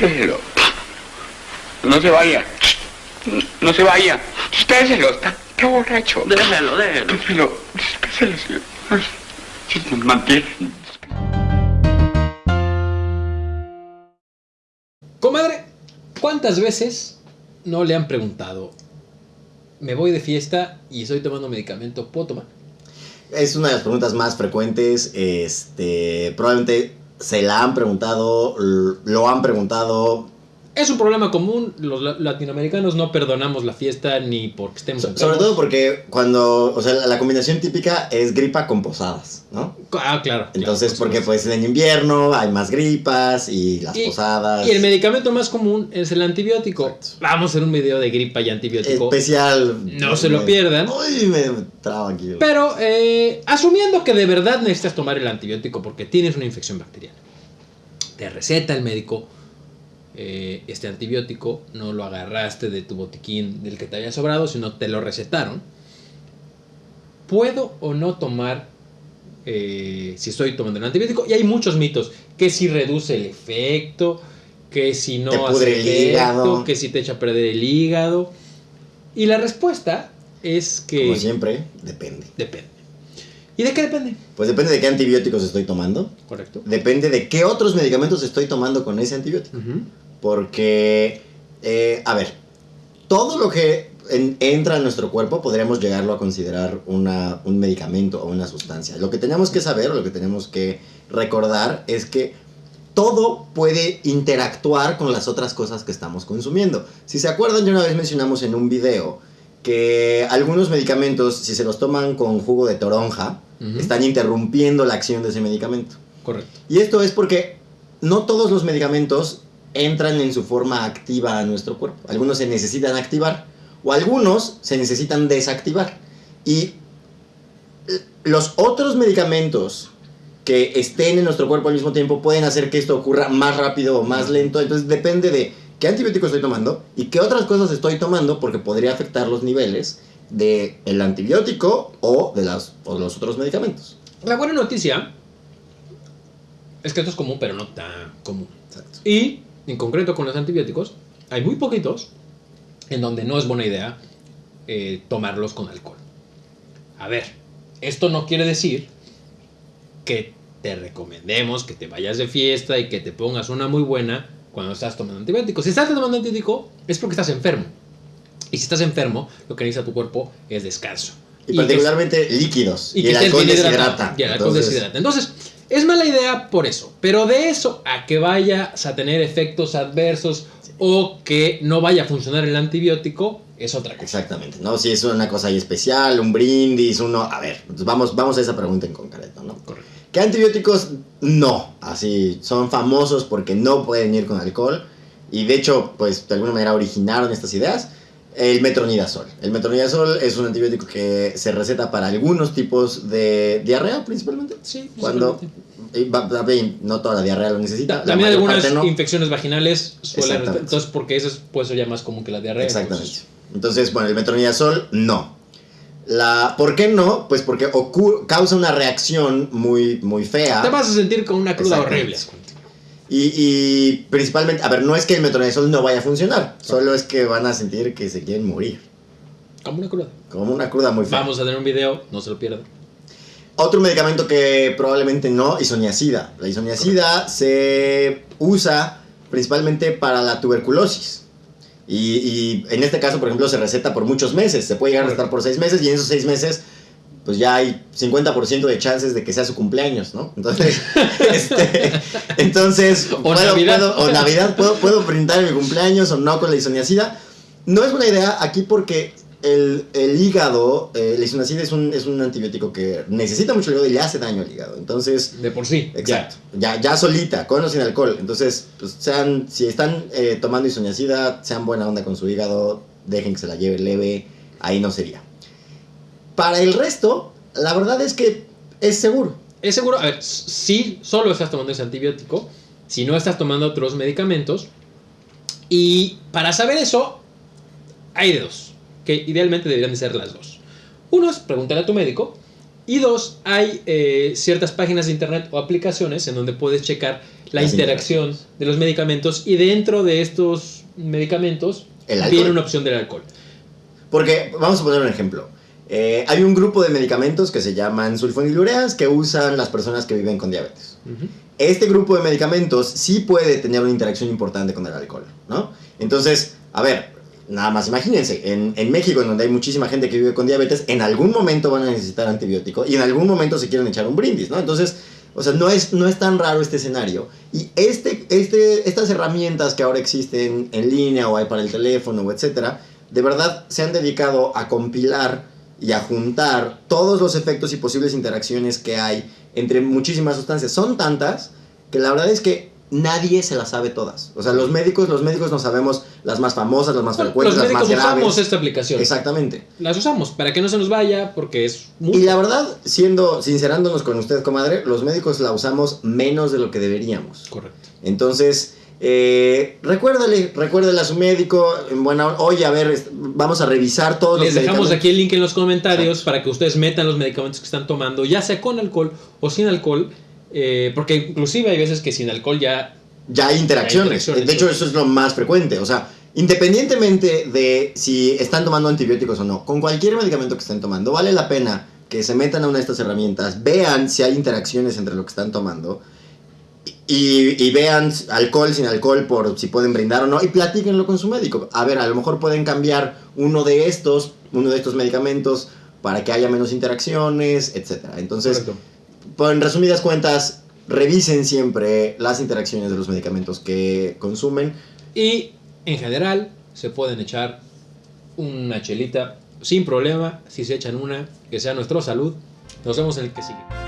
Despéselo. No se vaya. No se vaya. Despéselo. Está, está borracho. Déjelo, déjelo. Despéselo. Despéselo, señor. Ay, sí, mantiene. Comadre, ¿cuántas veces no le han preguntado? Me voy de fiesta y estoy tomando medicamento, ¿puedo tomar? Es una de las preguntas más frecuentes. Este, probablemente se la han preguntado, lo han preguntado. Es un problema común, los la- latinoamericanos no perdonamos la fiesta ni porque estemos so- sobre todo porque cuando, o sea, la, la combinación típica es gripa con posadas, ¿no? Ah, claro. Entonces, claro, por porque pues en invierno hay más gripas y las Y- posadas. Y el medicamento más común es el antibiótico. Exacto. Vamos a hacer un video de gripa y antibiótico. especial. No se lo pierdan. Uy, me traba aquí. Pero eh, asumiendo que de verdad necesitas tomar el antibiótico porque tienes una infección bacteriana, te receta el médico eh, este antibiótico, no lo agarraste de tu botiquín del que te había sobrado, sino te lo recetaron. ¿Puedo o no tomar eh, si estoy tomando el antibiótico? Y hay muchos mitos, que si reduce el efecto, que si no Te hace el efecto, hígado. que si te echa a perder el hígado. Y la respuesta es que... Como siempre, depende. Depende. ¿Y de qué depende? Pues depende de qué antibióticos estoy tomando. Correcto. Depende de qué otros medicamentos estoy tomando con ese antibiótico. Porque, eh, a ver, todo lo que en- entra en nuestro cuerpo podríamos llegarlo a considerar una, un medicamento o una sustancia. Lo que tenemos que saber o lo que tenemos que recordar es que todo puede interactuar con las otras cosas que estamos consumiendo. Si se acuerdan, ya una vez mencionamos en un video que algunos medicamentos, si se los toman con jugo de toronja, están interrumpiendo la acción de ese medicamento. Correcto. Y esto es porque no todos los medicamentos entran en su forma activa a nuestro cuerpo. Algunos se necesitan activar o algunos se necesitan desactivar. Y los otros medicamentos que estén en nuestro cuerpo al mismo tiempo pueden hacer que esto ocurra más rápido o más lento. Entonces depende de qué antibiótico estoy tomando y qué otras cosas estoy tomando porque podría afectar los niveles del el antibiótico o de las, o de los otros medicamentos. La buena noticia es que esto es común, pero no tan común. Exacto. Y, en concreto con los antibióticos, hay muy poquitos en donde no es buena idea eh, tomarlos con alcohol. A ver, esto no quiere decir que te recomendemos que te vayas de fiesta y que te pongas una muy buena cuando estás tomando antibióticos. Si estás tomando antibiótico es porque estás enfermo. Y si estás enfermo, lo que necesita tu cuerpo es descanso. Y, que- particularmente líquidos. Y, que el alcohol deshidrata. Y el alcohol Entonces, deshidrata. Entonces, es mala idea por eso. Pero de eso a que vayas a tener efectos adversos o que no vaya a funcionar el antibiótico, es otra cosa. Exactamente, ¿no? Si es una cosa ahí especial, un brindis, uno... A ver, pues vamos, vamos a esa pregunta en concreto, ¿no? Correcto. ¿Qué antibióticos? No, así, son famosos porque no pueden ir con alcohol. Y de hecho, pues de alguna manera originaron estas ideas. El metronidazol. El metronidazol es un antibiótico que se receta para algunos tipos de diarrea principalmente. Sí, Cuando bien, no toda la diarrea lo necesita. También algunas no. infecciones vaginales suelen... Entonces, porque eso es, puede ser ya más común que la diarrea. Exactamente. entonces- Entonces, bueno, el metronidazol no. La, ¿Por qué no? Pues porque causa una reacción muy, muy fea. Te vas a sentir con una cruda horrible. Y, y principalmente, a ver, no es que el metronidazol no vaya a funcionar, solo es que van a sentir que se quieren morir. Como una cruda. Como una cruda muy fea. Vamos a tener un video, no se lo pierdan. Otro medicamento que probablemente no, isoniazida. La isoniazida se usa principalmente para la tuberculosis. Y, y en este caso, por ejemplo, se receta por muchos meses. Se puede llegar a recetar por seis meses y en esos seis meses, pues ya hay 50% de chances de que sea su cumpleaños, ¿no? Entonces, este, entonces O puedo, Navidad. puedo- o Navidad, puedo, puedo brindar mi cumpleaños o no con la isoniazida. No es buena idea aquí porque el, el hígado, eh, la isoniazida es un, es un antibiótico que necesita mucho el hígado y le hace daño al hígado. Entonces, De por sí. exacto, ya, ya solita, con o sin alcohol. Entonces, pues sean, si están eh, tomando isoniazida, sean buena onda con su hígado, dejen que se la lleve leve, ahí no sería. Para el resto, la verdad es que es seguro. Es seguro, a ver, si solo estás tomando ese antibiótico, si no estás tomando otros medicamentos, y para saber eso, hay de dos, que idealmente deberían de ser las dos. Uno es preguntar a tu médico, Y dos, hay eh, ciertas páginas de internet o aplicaciones en donde puedes checar la Las interacción de los medicamentos y dentro de estos medicamentos viene una opción del alcohol. Porque, vamos a poner un ejemplo. Eh, hay un grupo de medicamentos que se llaman sulfonilureas que usan las personas que viven con diabetes. Ujú. Este grupo de medicamentos sí puede tener una interacción importante con el alcohol, ¿no? Entonces, a ver, nada más imagínense, en, en México, en donde hay muchísima gente que vive con diabetes, en algún momento van a necesitar antibiótico y en algún momento se quieren echar un brindis, ¿no? Entonces, o sea, no es, no es tan raro este escenario. Y este, este, estas herramientas que ahora existen en línea o hay para el teléfono etcétera, de verdad se han dedicado a compilar y a juntar todos los efectos y posibles interacciones que hay entre muchísimas sustancias. Son tantas que la verdad es que nadie se las sabe todas. O sea, los médicos, los médicos no sabemos las más famosas, las más Bueno, frecuentes, los las más graves. usamos esta aplicación. Exactamente. Las usamos para que no se nos vaya porque es muy... Y la verdad, siendo sincerándonos con usted, comadre, los médicos la usamos menos de lo que deberíamos. Correcto. Entonces, eh, recuérdale, recuérdale a su médico, hora, oye, a ver, vamos a revisar todos Les los dejamos medicamentos". aquí el link en los comentarios para que ustedes metan los medicamentos que están tomando, ya sea con alcohol o sin alcohol, eh, porque inclusive hay veces que sin alcohol ya... ya hay interacciones. Hay interacciones, de hecho, eso es lo más frecuente. O sea, independientemente de si están tomando antibióticos o no, con cualquier medicamento que estén tomando, vale la pena que se metan a una de estas herramientas, vean si hay interacciones entre lo que están tomando y, y vean alcohol sin alcohol por si pueden brindar o no y platíquenlo con su médico. A ver, a lo mejor pueden cambiar uno de estos, uno de estos medicamentos para que haya menos interacciones, etcétera. Entonces, pues, en resumidas cuentas, revisen siempre las interacciones de los medicamentos que consumen. Y en general se pueden echar una chelita sin problema, si se echan una, que sea nuestra salud. Nos vemos en el que sigue.